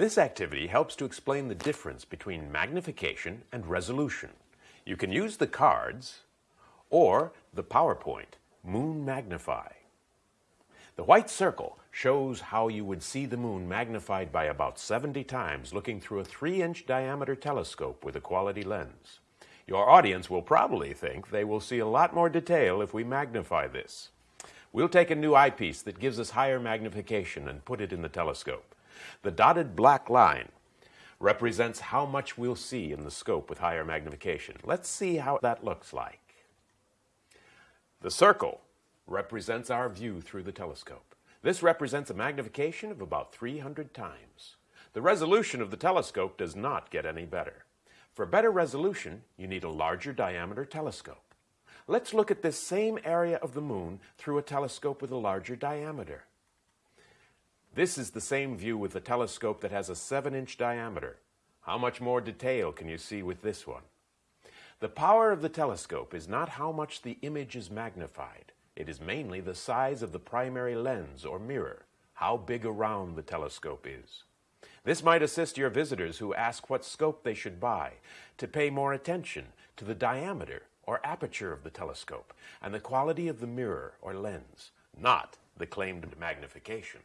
This activity helps to explain the difference between magnification and resolution. You can use the cards or the PowerPoint Moon Magnify. The white circle shows how you would see the moon magnified by about 70 times looking through a 3-inch diameter telescope with a quality lens. Your audience will probably think they will see a lot more detail if we magnify this. We'll take a new eyepiece that gives us higher magnification and put it in the telescope. The dotted black line represents how much we'll see in the scope with higher magnification. Let's see how that looks like. The circle represents our view through the telescope. This represents a magnification of about 300 times. The resolution of the telescope does not get any better. For better resolution, you need a larger diameter telescope. Let's look at this same area of the moon through a telescope with a larger diameter. This is the same view with a telescope that has a 7-inch diameter. How much more detail can you see with this one? The power of the telescope is not how much the image is magnified. It is mainly the size of the primary lens or mirror, how big around the telescope is. This might assist your visitors who ask what scope they should buy to pay more attention to the diameter or aperture of the telescope and the quality of the mirror or lens, not the claimed magnification.